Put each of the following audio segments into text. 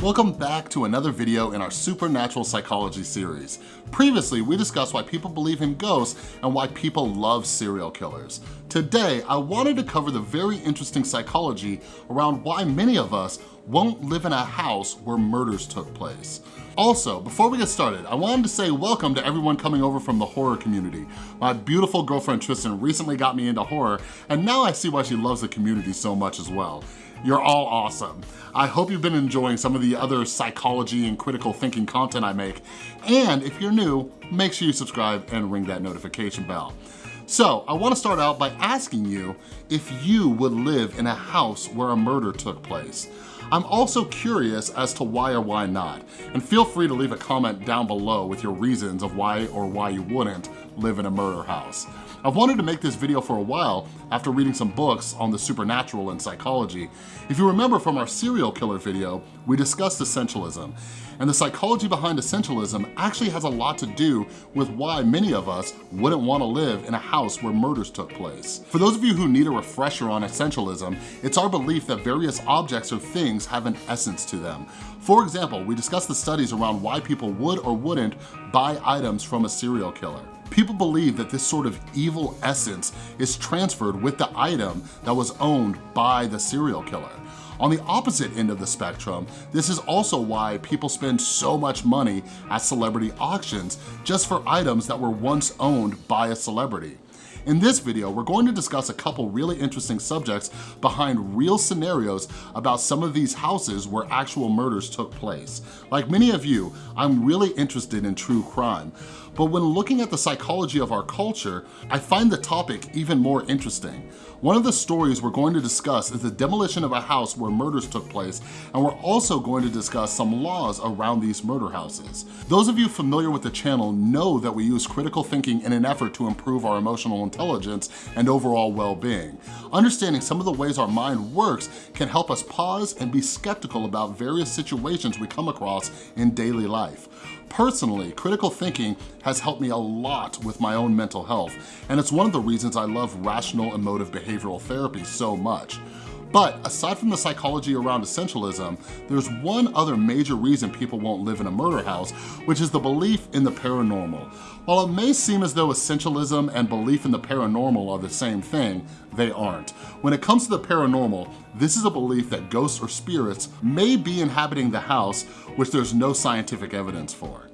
Welcome back to another video in our Supernatural Psychology series. Previously, we discussed why people believe in ghosts and why people love serial killers. Today, I wanted to cover the very interesting psychology around why many of us won't live in a house where murders took place. Also, before we get started, I wanted to say welcome to everyone coming over from the horror community. My beautiful girlfriend Tristan recently got me into horror, and now I see why she loves the community so much as well. You're all awesome. I hope you've been enjoying some of the other psychology and critical thinking content I make. And if you're new, make sure you subscribe and ring that notification bell. So I wanna start out by asking you if you would live in a house where a murder took place. I'm also curious as to why or why not, and feel free to leave a comment down below with your reasons of why or why you wouldn't live in a murder house. I've wanted to make this video for a while after reading some books on the supernatural and psychology. If you remember from our serial killer video, we discussed essentialism. And the psychology behind essentialism actually has a lot to do with why many of us wouldn't wanna live in a house where murders took place. For those of you who need a refresher on essentialism, it's our belief that various objects or things have an essence to them. For example, we discussed the studies around why people would or wouldn't buy items from a serial killer. People believe that this sort of evil essence is transferred with the item that was owned by the serial killer. On the opposite end of the spectrum, this is also why people spend so much money at celebrity auctions just for items that were once owned by a celebrity. In this video, we're going to discuss a couple really interesting subjects behind real scenarios about some of these houses where actual murders took place. Like many of you, I'm really interested in true crime, but when looking at the psychology of our culture, I find the topic even more interesting. One of the stories we're going to discuss is the demolition of a house where murders took place, and we're also going to discuss some laws around these murder houses. Those of you familiar with the channel know that we use critical thinking in an effort to improve our emotional intelligence and overall well-being. Understanding some of the ways our mind works can help us pause and be skeptical about various situations we come across in daily life. Personally, critical thinking has helped me a lot with my own mental health, and it's one of the reasons I love rational emotive behavioral therapy so much. But aside from the psychology around essentialism, there's one other major reason people won't live in a murder house, which is the belief in the paranormal. While it may seem as though essentialism and belief in the paranormal are the same thing, they aren't. When it comes to the paranormal, this is a belief that ghosts or spirits may be inhabiting the house, which there's no scientific evidence for.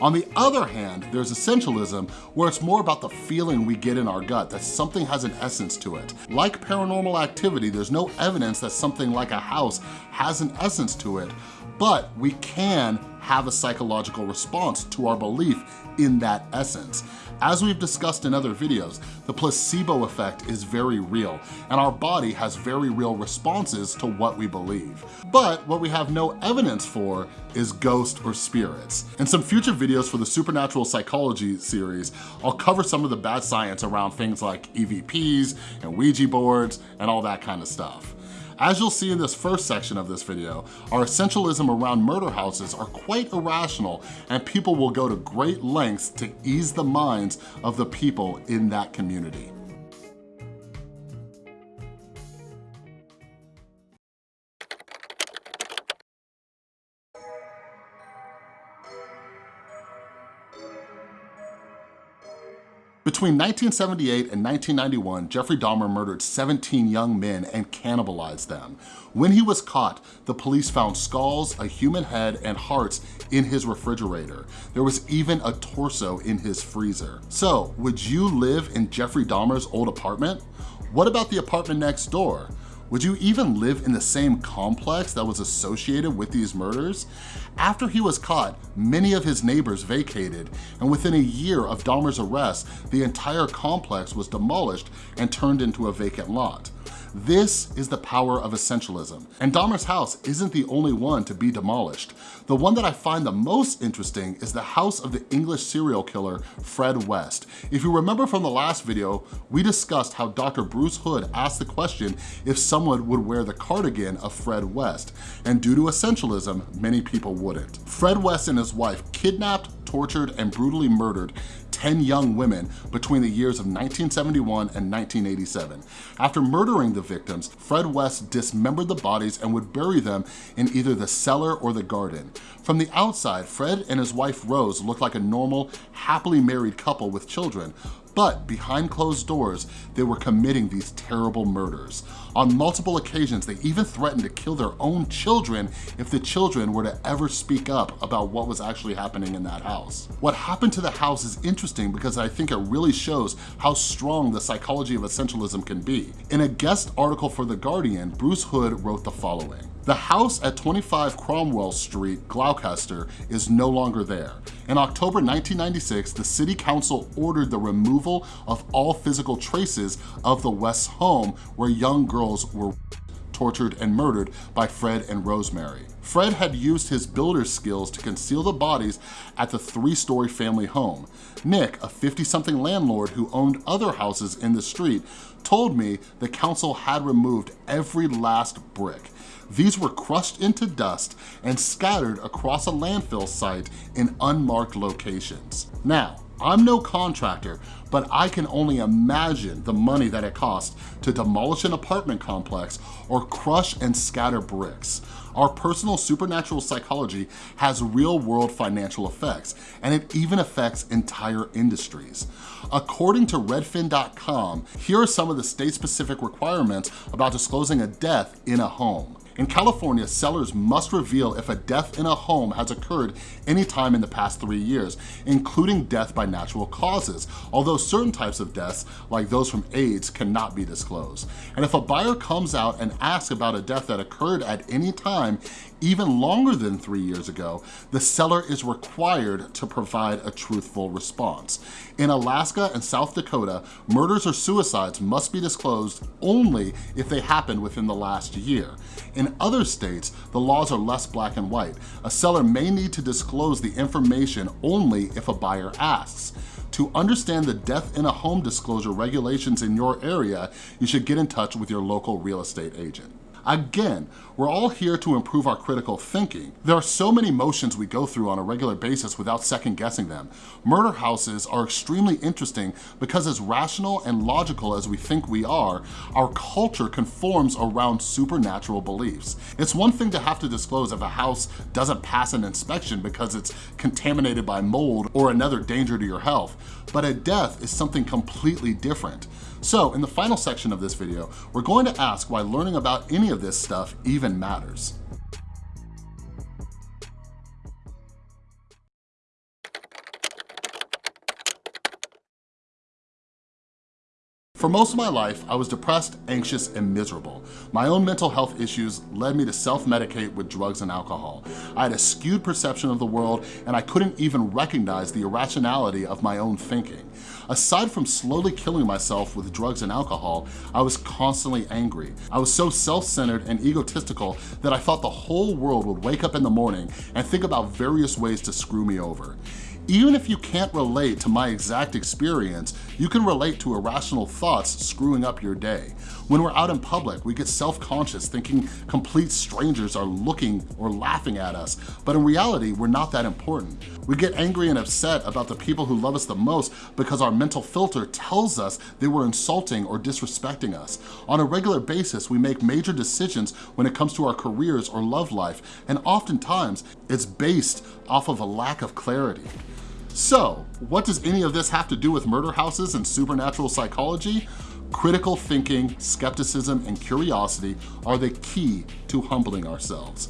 On the other hand, there's essentialism where it's more about the feeling we get in our gut that something has an essence to it. Like paranormal activity, there's no evidence that something like a house has an essence to it, but we can have a psychological response to our belief in that essence. As we've discussed in other videos, the placebo effect is very real, and our body has very real responses to what we believe. But what we have no evidence for is ghosts or spirits. In some future videos for the Supernatural Psychology series, I'll cover some of the bad science around things like EVPs and Ouija boards and all that kind of stuff. As you'll see in this first section of this video, our essentialism around murder houses are quite irrational and people will go to great lengths to ease the minds of the people in that community. Between 1978 and 1991, Jeffrey Dahmer murdered 17 young men and cannibalized them. When he was caught, the police found skulls, a human head, and hearts in his refrigerator. There was even a torso in his freezer. So, would you live in Jeffrey Dahmer's old apartment? What about the apartment next door? Would you even live in the same complex that was associated with these murders? After he was caught, many of his neighbors vacated, and within a year of Dahmer's arrest, the entire complex was demolished and turned into a vacant lot. This is the power of essentialism. And Dahmer's house isn't the only one to be demolished. The one that I find the most interesting is the house of the English serial killer, Fred West. If you remember from the last video, we discussed how Dr. Bruce Hood asked the question if someone would wear the cardigan of Fred West. And due to essentialism, many people wouldn't. Fred West and his wife kidnapped, tortured, and brutally murdered 10 young women between the years of 1971 and 1987. After murdering the victims, Fred West dismembered the bodies and would bury them in either the cellar or the garden. From the outside, Fred and his wife Rose looked like a normal, happily married couple with children, but behind closed doors, they were committing these terrible murders. On multiple occasions, they even threatened to kill their own children if the children were to ever speak up about what was actually happening in that house. What happened to the house is interesting because I think it really shows how strong the psychology of essentialism can be. In a guest article for The Guardian, Bruce Hood wrote the following. The house at 25 Cromwell Street, Gloucester, is no longer there. In October 1996, the City Council ordered the removal of all physical traces of the West's home where young girls were tortured and murdered by Fred and Rosemary. Fred had used his builder skills to conceal the bodies at the three-story family home. Nick, a 50-something landlord who owned other houses in the street, told me the council had removed every last brick. These were crushed into dust and scattered across a landfill site in unmarked locations. Now, I'm no contractor, but I can only imagine the money that it costs to demolish an apartment complex or crush and scatter bricks. Our personal supernatural psychology has real world financial effects, and it even affects entire industries. According to redfin.com, here are some of the state-specific requirements about disclosing a death in a home. In California, sellers must reveal if a death in a home has occurred anytime in the past three years, including death by natural causes, although certain types of deaths, like those from AIDS, cannot be disclosed. And if a buyer comes out and asks about a death that occurred at any time, even longer than three years ago, the seller is required to provide a truthful response. In Alaska and South Dakota, murders or suicides must be disclosed only if they happened within the last year. In other states, the laws are less black and white. A seller may need to disclose the information only if a buyer asks. To understand the death in a home disclosure regulations in your area, you should get in touch with your local real estate agent. Again, we're all here to improve our critical thinking. There are so many motions we go through on a regular basis without second guessing them. Murder houses are extremely interesting because as rational and logical as we think we are, our culture conforms around supernatural beliefs. It's one thing to have to disclose if a house doesn't pass an inspection because it's contaminated by mold or another danger to your health, but a death is something completely different. So in the final section of this video, we're going to ask why learning about any of this stuff even matters. For most of my life, I was depressed, anxious, and miserable. My own mental health issues led me to self-medicate with drugs and alcohol. I had a skewed perception of the world, and I couldn't even recognize the irrationality of my own thinking. Aside from slowly killing myself with drugs and alcohol, I was constantly angry. I was so self-centered and egotistical that I thought the whole world would wake up in the morning and think about various ways to screw me over. Even if you can't relate to my exact experience, you can relate to irrational thoughts screwing up your day. When we're out in public, we get self-conscious thinking complete strangers are looking or laughing at us, but in reality, we're not that important. We get angry and upset about the people who love us the most because our mental filter tells us they were insulting or disrespecting us. On a regular basis, we make major decisions when it comes to our careers or love life, and oftentimes, it's based off of a lack of clarity. So, what does any of this have to do with murder houses and supernatural psychology? Critical thinking, skepticism, and curiosity are the key to humbling ourselves.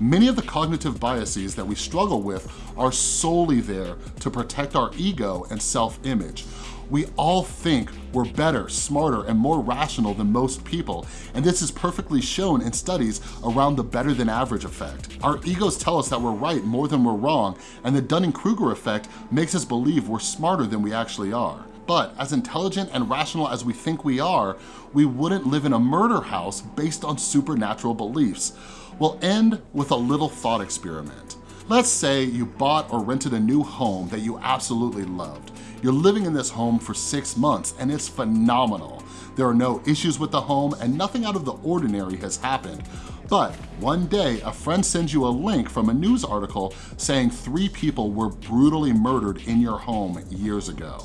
Many of the cognitive biases that we struggle with are solely there to protect our ego and self-image. We all think we're better, smarter, and more rational than most people, and this is perfectly shown in studies around the better than average effect. Our egos tell us that we're right more than we're wrong, and the Dunning-Kruger effect makes us believe we're smarter than we actually are. But as intelligent and rational as we think we are, we wouldn't live in a murder house based on supernatural beliefs. We'll end with a little thought experiment. Let's say you bought or rented a new home that you absolutely loved. You're living in this home for six months and it's phenomenal. There are no issues with the home and nothing out of the ordinary has happened. But one day, a friend sends you a link from a news article saying three people were brutally murdered in your home years ago.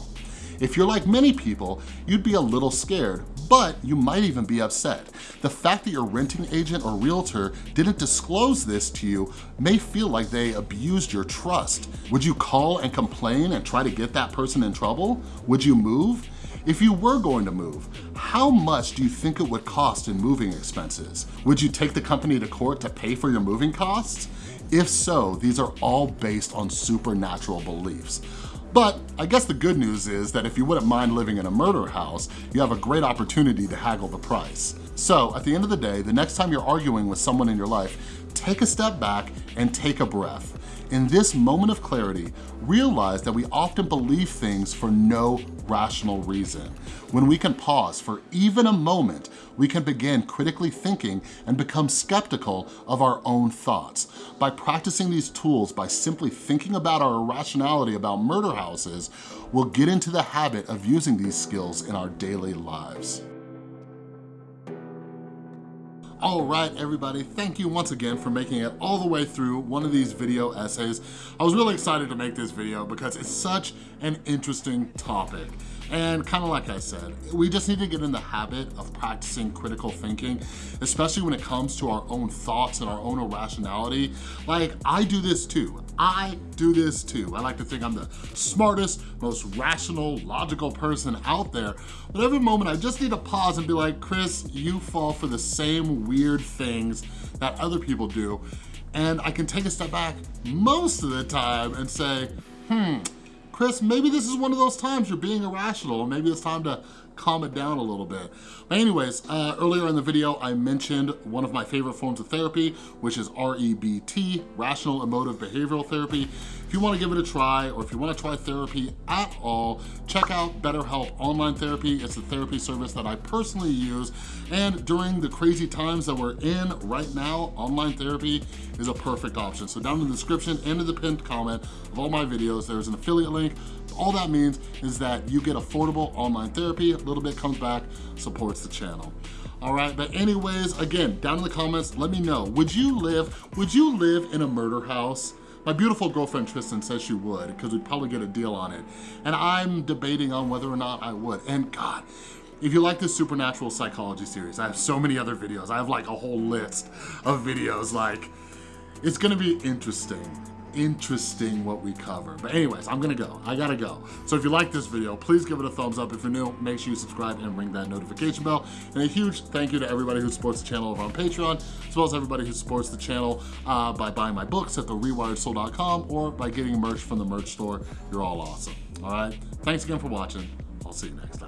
If you're like many people, you'd be a little scared, but you might even be upset. The fact that your renting agent or realtor didn't disclose this to you may feel like they abused your trust. Would you call and complain and try to get that person in trouble? Would you move? If you were going to move, how much do you think it would cost in moving expenses? Would you take the company to court to pay for your moving costs? If so, these are all based on supernatural beliefs. But I guess the good news is that if you wouldn't mind living in a murder house, you have a great opportunity to haggle the price. So at the end of the day, the next time you're arguing with someone in your life, take a step back and take a breath. In this moment of clarity, realize that we often believe things for no rational reason. When we can pause for even a moment, we can begin critically thinking and become skeptical of our own thoughts. By practicing these tools, by simply thinking about our irrationality about murder houses, we'll get into the habit of using these skills in our daily lives. All right, everybody, thank you once again for making it all the way through one of these video essays. I was really excited to make this video because it's such an interesting topic. And kind of like I said, we just need to get in the habit of practicing critical thinking, especially when it comes to our own thoughts and our own irrationality. Like, I do this too. I do this too. I like to think I'm the smartest, most rational, logical person out there. But every moment I just need to pause and be like, Chris, you fall for the same weird things that other people do. And I can take a step back most of the time and say, hmm, Chris, maybe this is one of those times you're being irrational, maybe it's time to calm it down a little bit. But anyways, uh, earlier in the video, I mentioned one of my favorite forms of therapy, which is REBT, Rational Emotive Behavioral Therapy. If you wanna give it a try, or if you wanna try therapy at all, check out BetterHelp Online Therapy. It's a therapy service that I personally use, and during the crazy times that we're in right now, online therapy is a perfect option. So down in the description and in the pinned comment of all my videos, there's an affiliate link all that means is that you get affordable online therapy, little bit comes back, supports the channel. All right, but anyways, again, down in the comments, let me know, would you live, would you live in a murder house? My beautiful girlfriend Tristan says she would because we'd probably get a deal on it. And I'm debating on whether or not I would. And God, if you like this supernatural psychology series, I have so many other videos. I have like a whole list of videos like, it's gonna be interesting interesting what we cover. But anyways, I'm gonna go, I gotta go. So if you like this video, please give it a thumbs up. If you're new, make sure you subscribe and ring that notification bell. And a huge thank you to everybody who supports the channel over on Patreon, as well as everybody who supports the channel uh, by buying my books at therewiredsoul.com or by getting merch from the merch store. You're all awesome, all right? Thanks again for watching. I'll see you next time.